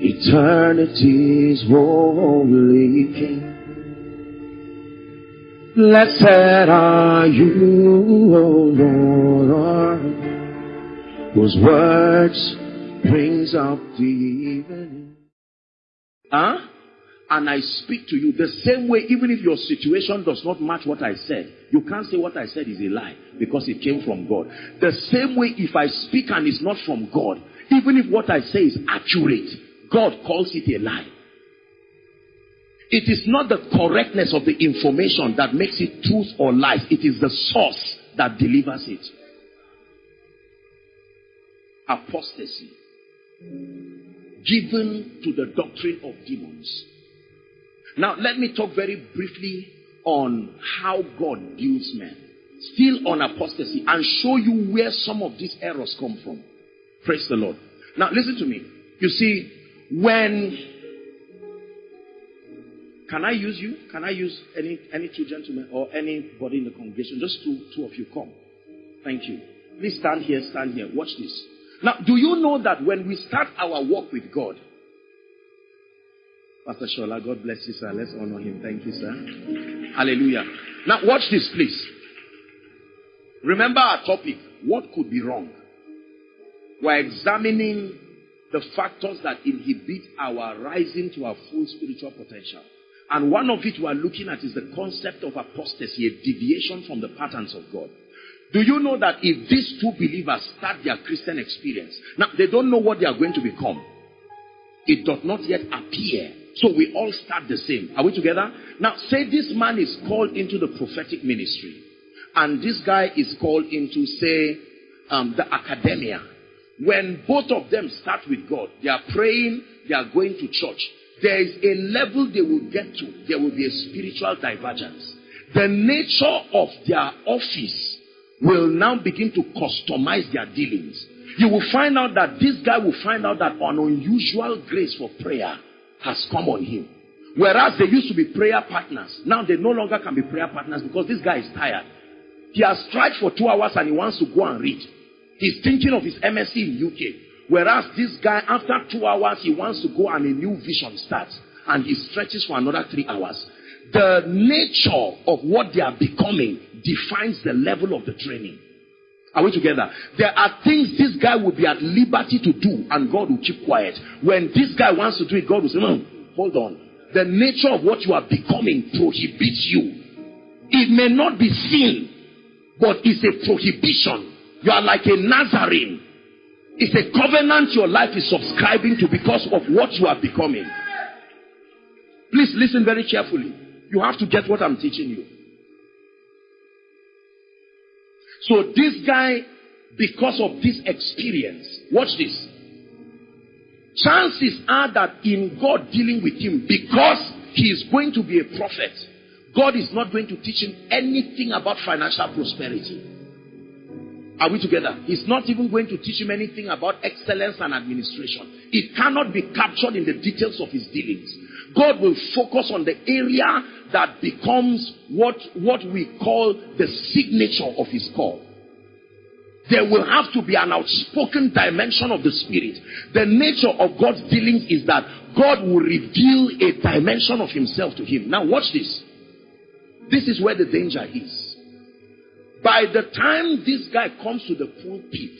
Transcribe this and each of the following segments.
eternity's holy King. Blessed are you, O Lord, whose words brings up the evening. Huh? And I speak to you the same way, even if your situation does not match what I said, you can't say what I said is a lie because it came from God. The same way, if I speak and it's not from God, even if what I say is accurate, God calls it a lie. It is not the correctness of the information that makes it truth or lies. It is the source that delivers it. Apostasy. Given to the doctrine of demons. Now, let me talk very briefly on how God builds men. Still on apostasy and show you where some of these errors come from. Praise the Lord. Now, listen to me. You see, when can I use you? Can I use any any two gentlemen or anybody in the congregation? Just two two of you come. Thank you. Please stand here, stand here. Watch this. Now, do you know that when we start our walk with God, Pastor Shola, God bless you, sir. Let's honor him. Thank you, sir. Hallelujah. Now, watch this, please. Remember our topic. What could be wrong? We're examining the factors that inhibit our rising to our full spiritual potential. And one of it we are looking at is the concept of apostasy, a deviation from the patterns of God. Do you know that if these two believers start their Christian experience, now they don't know what they are going to become. It does not yet appear. So we all start the same. Are we together? Now say this man is called into the prophetic ministry. And this guy is called into, say, um, the academia. When both of them start with God, they are praying, they are going to church. There is a level they will get to. There will be a spiritual divergence. The nature of their office will now begin to customize their dealings. You will find out that this guy will find out that an unusual grace for prayer has come on him. Whereas they used to be prayer partners. Now they no longer can be prayer partners because this guy is tired. He has tried for two hours and he wants to go and read. He's thinking of his MSc in UK. Whereas this guy, after two hours, he wants to go and a new vision starts. And he stretches for another three hours. The nature of what they are becoming defines the level of the training. Are we together? There are things this guy will be at liberty to do and God will keep quiet. When this guy wants to do it, God will say, no, hold on. The nature of what you are becoming prohibits you. It may not be sin, but it's a prohibition. You are like a Nazarene. It's a covenant your life is subscribing to because of what you are becoming. Please listen very carefully. You have to get what I'm teaching you. So this guy, because of this experience, watch this. Chances are that in God dealing with him, because he is going to be a prophet, God is not going to teach him anything about financial prosperity. Are we together? He's not even going to teach him anything about excellence and administration. It cannot be captured in the details of his dealings. God will focus on the area that becomes what, what we call the signature of his call. There will have to be an outspoken dimension of the spirit. The nature of God's dealings is that God will reveal a dimension of himself to him. Now watch this. This is where the danger is. By the time this guy comes to the pulpit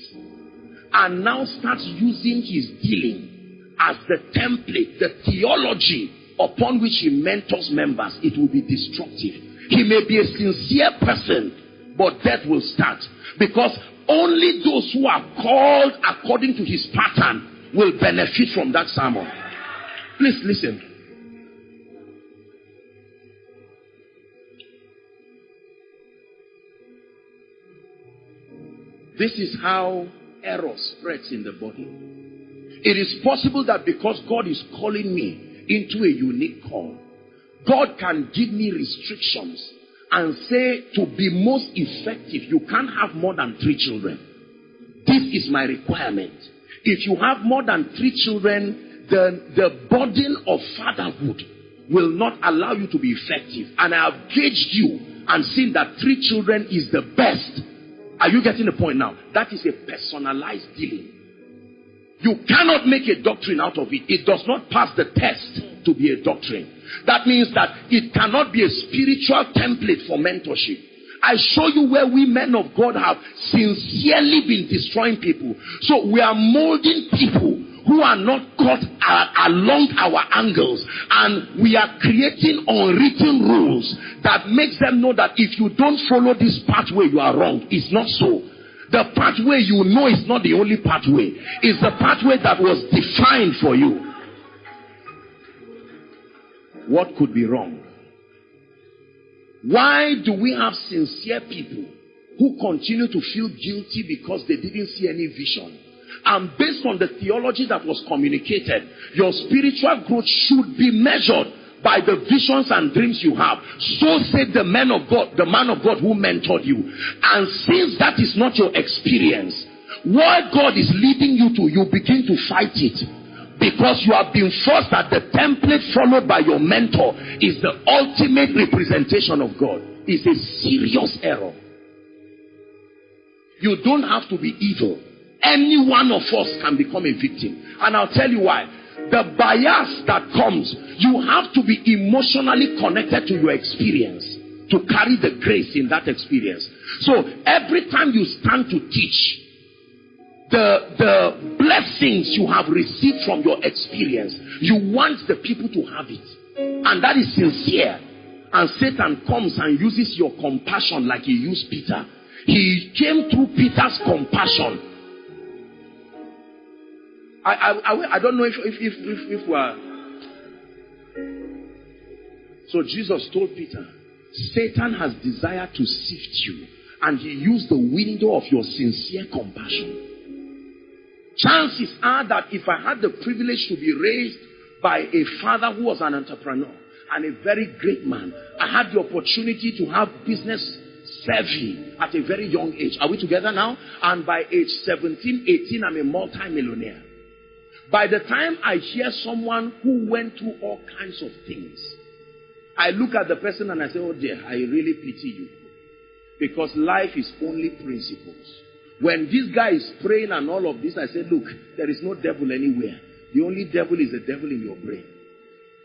and now starts using his dealing as the template, the theology upon which he mentors members, it will be destructive. He may be a sincere person, but death will start. Because only those who are called according to his pattern will benefit from that sermon. Please listen. This is how error spreads in the body. It is possible that because God is calling me into a unique call, God can give me restrictions and say to be most effective, you can't have more than three children. This is my requirement. If you have more than three children, then the burden of fatherhood will not allow you to be effective. And I have gauged you and seen that three children is the best are you getting the point now? That is a personalized dealing. You cannot make a doctrine out of it. It does not pass the test to be a doctrine. That means that it cannot be a spiritual template for mentorship. I show you where we men of God have sincerely been destroying people. So we are molding people who are not caught along our angles and we are creating unwritten rules that makes them know that if you don't follow this pathway you are wrong. It's not so. The pathway you know is not the only pathway. It's the pathway that was defined for you. What could be wrong? Why do we have sincere people who continue to feel guilty because they didn't see any vision? And based on the theology that was communicated, your spiritual growth should be measured by the visions and dreams you have. So said the man of God, the man of God who mentored you. And since that is not your experience, what God is leading you to, you begin to fight it. Because you have been forced that the template followed by your mentor is the ultimate representation of God. It's a serious error. You don't have to be evil. Any one of us can become a victim. And I'll tell you why. The bias that comes, you have to be emotionally connected to your experience to carry the grace in that experience. So every time you stand to teach, the, the blessings you have received from your experience, you want the people to have it. And that is sincere. And Satan comes and uses your compassion like he used Peter. He came through Peter's compassion. I, I, I, don't know if, if, if, if, if we are. So Jesus told Peter, Satan has desired to sift you, and he used the window of your sincere compassion. Chances are that if I had the privilege to be raised by a father who was an entrepreneur and a very great man, I had the opportunity to have business savvy at a very young age. Are we together now? And by age 17, 18, I'm a multi-millionaire. By the time I hear someone who went through all kinds of things, I look at the person and I say, Oh dear, I really pity you. Because life is only principles. When this guy is praying and all of this, I say, look, there is no devil anywhere. The only devil is the devil in your brain.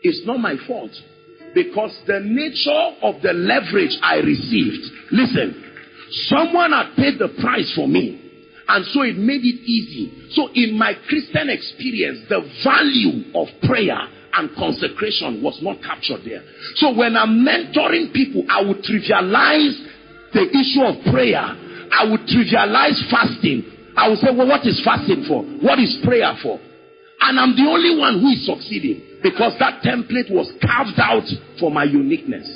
It's not my fault. Because the nature of the leverage I received, listen, someone had paid the price for me. And so it made it easy. So in my Christian experience, the value of prayer and consecration was not captured there. So when I'm mentoring people, I would trivialize the issue of prayer I would trivialize fasting. I would say, well, what is fasting for? What is prayer for? And I'm the only one who is succeeding because that template was carved out for my uniqueness.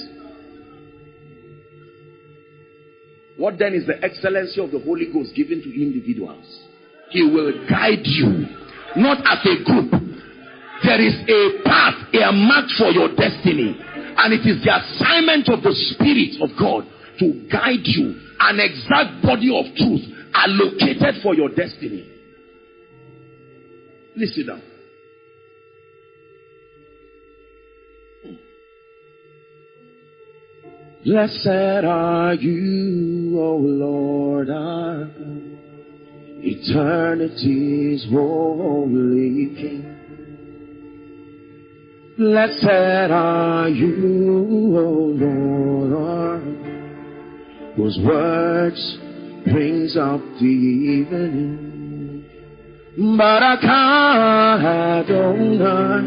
What then is the excellency of the Holy Ghost given to individuals? He will guide you, not as a group. There is a path, a mark for your destiny. And it is the assignment of the Spirit of God to guide you an exact body of truth allocated for your destiny. Sit down. Blessed are you, O Lord, our God, eternity's holy King. Blessed are you, O Lord, our God whose words brings up the evening. Barakah Adonai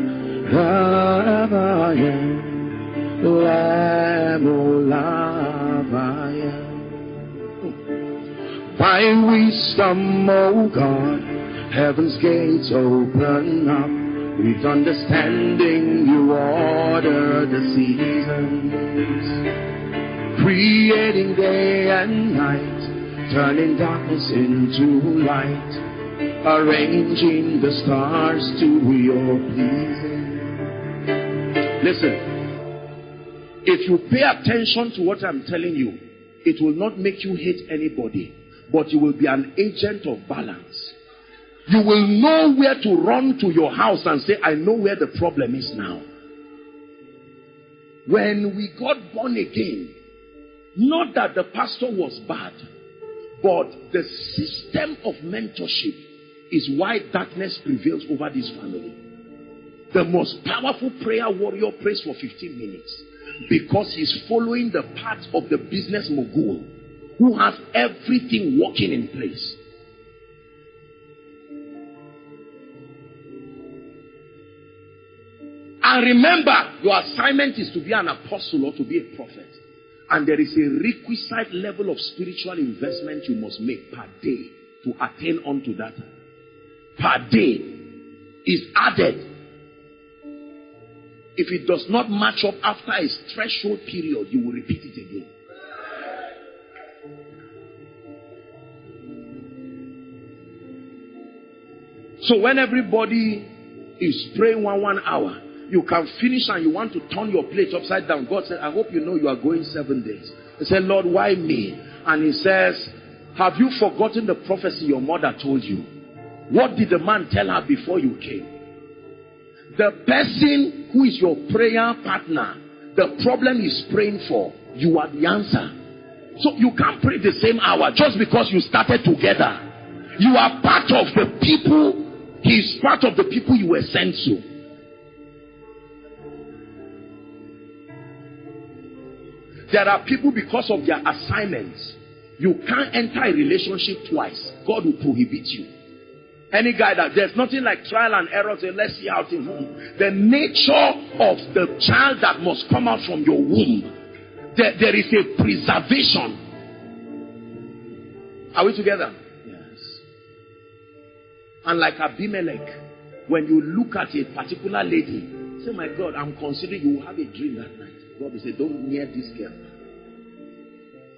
Rabaya Lamulavaya By wisdom, O God, heaven's gates open up. With understanding, you order the seasons creating day and night, turning darkness into light, arranging the stars to your pleasing. Listen, if you pay attention to what I'm telling you, it will not make you hate anybody, but you will be an agent of balance. You will know where to run to your house and say, I know where the problem is now. When we got born again, not that the pastor was bad, but the system of mentorship is why darkness prevails over this family. The most powerful prayer warrior prays for 15 minutes because he's following the path of the business mogul who has everything working in place. And remember, your assignment is to be an apostle or to be a prophet. And there is a requisite level of spiritual investment you must make per day to attain unto that. Per day is added. If it does not match up after a threshold period, you will repeat it again. So when everybody is praying one one hour, you can finish and you want to turn your plate upside down. God said, I hope you know you are going seven days. He said, Lord, why me? And he says, Have you forgotten the prophecy your mother told you? What did the man tell her before you came? The person who is your prayer partner, the problem is praying for, you are the answer. So you can't pray the same hour just because you started together. You are part of the people, he's part of the people you were sent to. There are people because of their assignments. You can't enter a relationship twice. God will prohibit you. Any guy that there's nothing like trial and error. Say, let's see things move. The nature of the child that must come out from your womb, there, there is a preservation. Are we together? And like Abimelech, when you look at a particular lady, say, My God, I'm considering you will have a dream that night. God will say, Don't near this girl.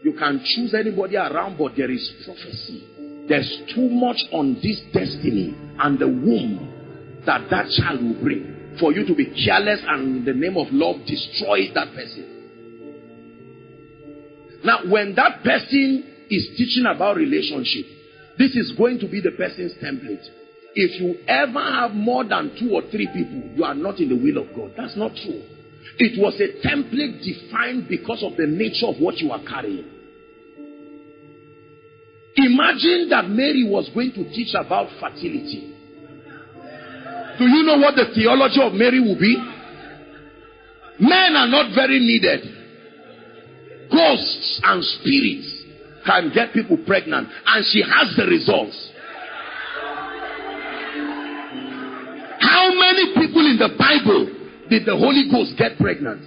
You can choose anybody around, but there is prophecy. There's too much on this destiny and the womb that that child will bring for you to be careless and in the name of love destroy that person. Now, when that person is teaching about relationship, this is going to be the person's template. If you ever have more than two or three people, you are not in the will of God. That's not true. It was a template defined because of the nature of what you are carrying. Imagine that Mary was going to teach about fertility. Do you know what the theology of Mary will be? Men are not very needed. Ghosts and spirits can get people pregnant, and she has the results. How many people in the Bible did the Holy Ghost get pregnant?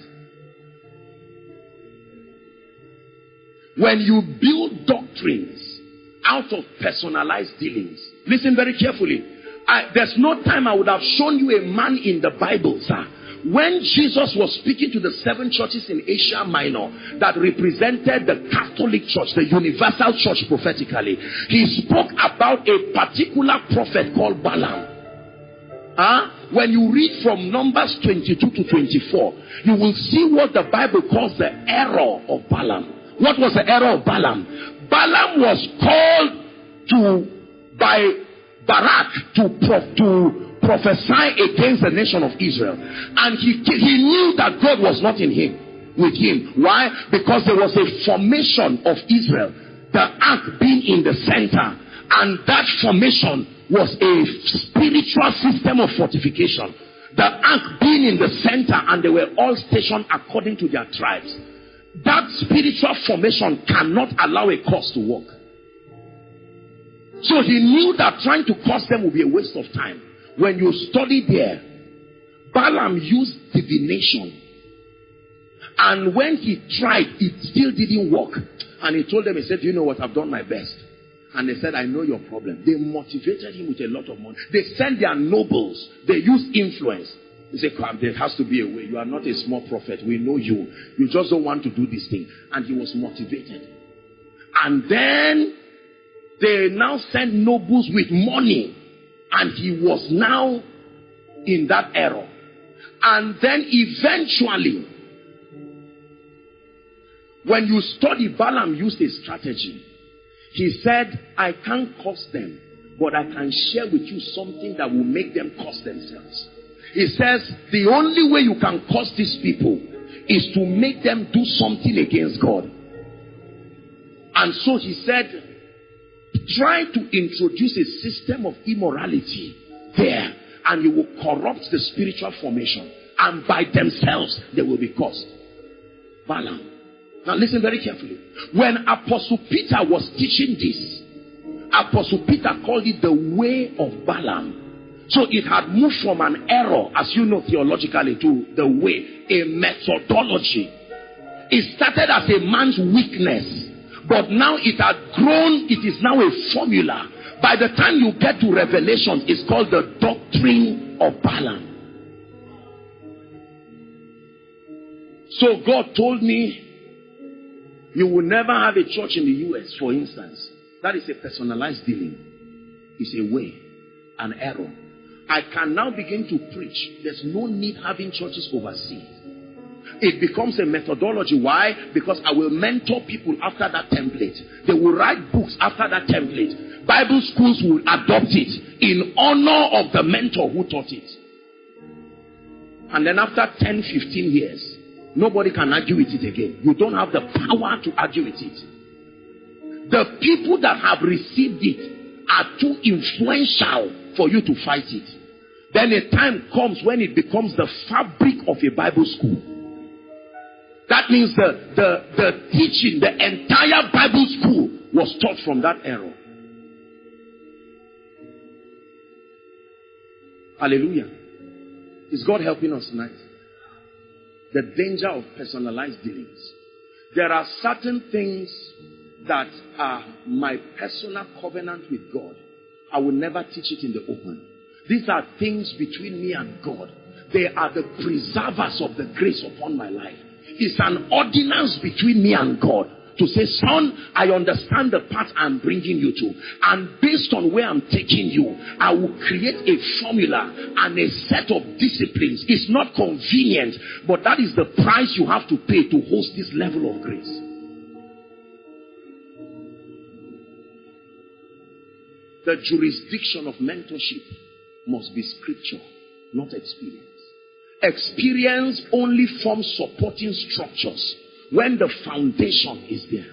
When you build doctrines out of personalized dealings, listen very carefully. I, there's no time I would have shown you a man in the Bible, sir. When Jesus was speaking to the seven churches in Asia Minor that represented the Catholic Church, the universal church prophetically, he spoke about a particular prophet called Balaam. Huh? When you read from Numbers 22 to 24, you will see what the Bible calls the error of Balaam. What was the error of Balaam? Balaam was called to by Balak to, to prophesy against the nation of Israel. And he, he knew that God was not in him, with him. Why? Because there was a formation of Israel, the ark being in the center. And that formation was a spiritual system of fortification. The ark being in the center and they were all stationed according to their tribes. That spiritual formation cannot allow a cause to work. So he knew that trying to cause them would be a waste of time. When you study there, Balaam used divination. And when he tried, it still didn't work. And he told them, he said, you know what, I've done my best. And they said, I know your problem. They motivated him with a lot of money. They sent their nobles. They used influence. They say, Come, there has to be a way. You are not a small prophet. We know you. You just don't want to do this thing. And he was motivated. And then they now sent nobles with money. And he was now in that error. And then eventually, when you study, Balaam used a strategy. He said, I can't curse them, but I can share with you something that will make them curse themselves. He says, the only way you can curse these people is to make them do something against God. And so he said, try to introduce a system of immorality there and you will corrupt the spiritual formation and by themselves they will be caused. Balaam. Now listen very carefully. When Apostle Peter was teaching this, Apostle Peter called it the way of Balaam. So it had moved from an error, as you know theologically, to the way, a methodology. It started as a man's weakness, but now it had grown, it is now a formula. By the time you get to Revelation, it's called the doctrine of Balaam. So God told me, you will never have a church in the US, for instance. That is a personalized dealing. It's a way, an error. I can now begin to preach. There's no need having churches overseas. It becomes a methodology. Why? Because I will mentor people after that template. They will write books after that template. Bible schools will adopt it in honor of the mentor who taught it. And then after 10, 15 years, nobody can argue with it again. You don't have the power to argue with it. The people that have received it are too influential for you to fight it. Then a time comes when it becomes the fabric of a Bible school. That means the, the, the teaching, the entire Bible school was taught from that error. Hallelujah. Is God helping us tonight? The danger of personalized dealings. There are certain things that are my personal covenant with God. I will never teach it in the open. These are things between me and God. They are the preservers of the grace upon my life. It's an ordinance between me and God to say, son, I understand the path I'm bringing you to. And based on where I'm taking you, I will create a formula and a set of disciplines. It's not convenient, but that is the price you have to pay to host this level of grace. The jurisdiction of mentorship must be scripture, not experience. Experience only forms supporting structures when the foundation is there.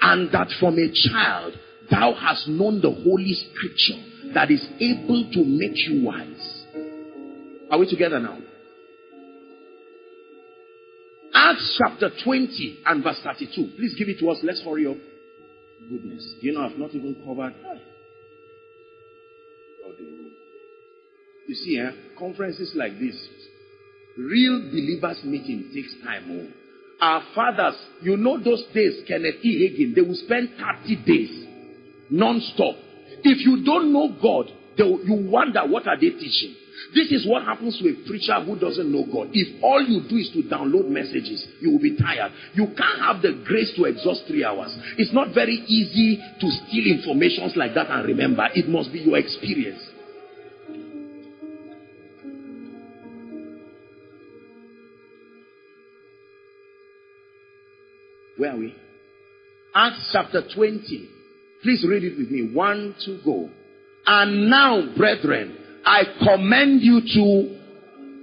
And that from a child, thou hast known the holy scripture that is able to make you wise. Are we together now? Acts chapter 20 and verse 32. Please give it to us. Let's hurry up. Goodness. You know, I've not even covered. You see, eh, conferences like this, real believers meeting takes time. Oh. Our fathers, you know those days, Kenneth E. Hagin, they will spend 30 days non-stop. If you don't know God, you wonder what are they teaching. This is what happens to a preacher who doesn't know God. If all you do is to download messages, you will be tired. You can't have the grace to exhaust three hours. It's not very easy to steal informations like that and remember. It must be your experience. Are we? Acts chapter 20. Please read it with me. One, two, go. And now, brethren, I commend you to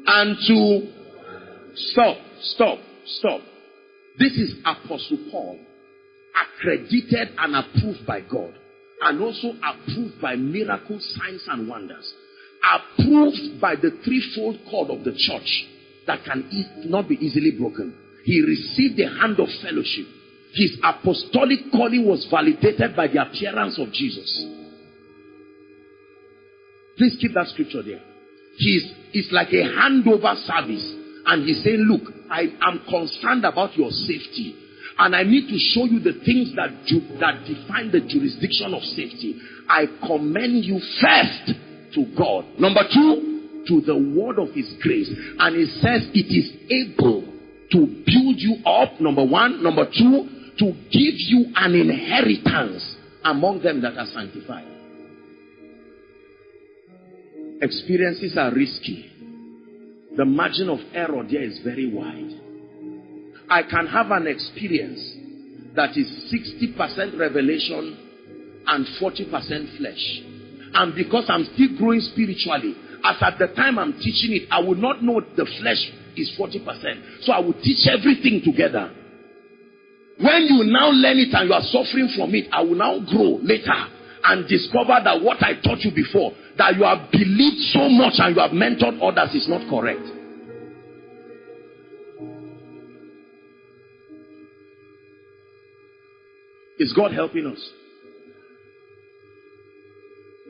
and to stop, stop, stop. This is Apostle Paul, accredited and approved by God, and also approved by miracles, signs, and wonders. Approved by the threefold cord of the church that can not be easily broken. He received the hand of fellowship. His apostolic calling was validated by the appearance of Jesus. Please keep that scripture there. He's, it's like a handover service. And he's saying, look, I am concerned about your safety. And I need to show you the things that, ju- that define the jurisdiction of safety. I commend you first to God. Number two, to the word of his grace. And he says it is able to build you up, number one. Number two, to give you an inheritance among them that are sanctified. Experiences are risky. The margin of error there is very wide. I can have an experience that is 60% revelation and 40% flesh. And because I'm still growing spiritually, as at the time I'm teaching it, I will not know the flesh is 40%. So I will teach everything together. When you now learn it and you are suffering from it, I will now grow later and discover that what I taught you before, that you have believed so much and you have mentored others is not correct. Is God helping us?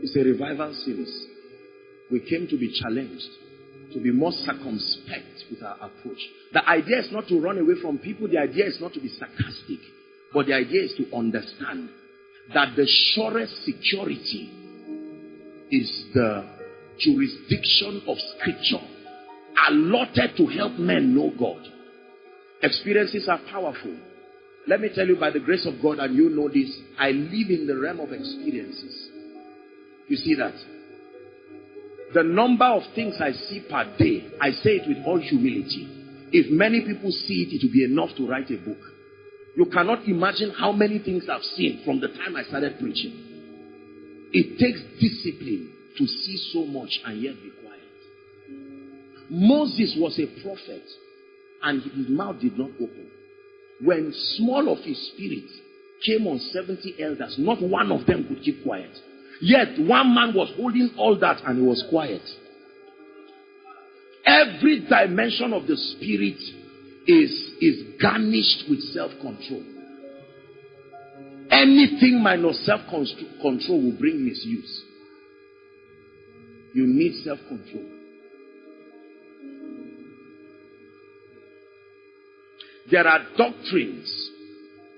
It's a revival series. We came to be challenged, to be more circumspect with our approach. The idea is not to run away from people, the idea is not to be sarcastic, but the idea is to understand that the surest security is the jurisdiction of scripture allotted to help men know God. Experiences are powerful. Let me tell you by the grace of God, and you know this, I live in the realm of experiences. You see that? The number of things I see per day, I say it with all humility. If many people see it, it will be enough to write a book. You cannot imagine how many things I've seen from the time I started preaching. It takes discipline to see so much and yet be quiet. Moses was a prophet and his mouth did not open. When small of his spirit came on 70 elders, not one of them could keep quiet. Yet one man was holding all that and he was quiet. Every dimension of the spirit is, is garnished with self-control. Anything minus self-control will bring misuse. You need self-control. There are doctrines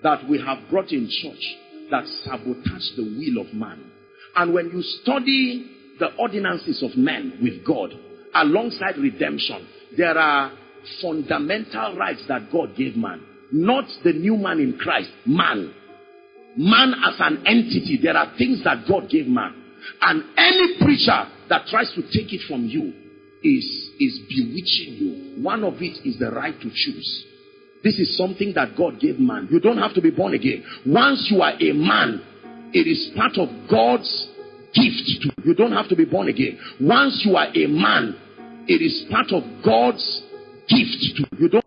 that we have brought in church that sabotage the will of man. And when you study the ordinances of men with God alongside redemption, there are fundamental rights that God gave man. Not the new man in Christ, man. Man as an entity, there are things that God gave man. And any preacher that tries to take it from you is, is bewitching you. One of it is the right to choose. This is something that God gave man. You don't have to be born again. Once you are a man, it is part of God's gift to you. Don't have to be born again. Once you are a man, it is part of God's gift to. You don't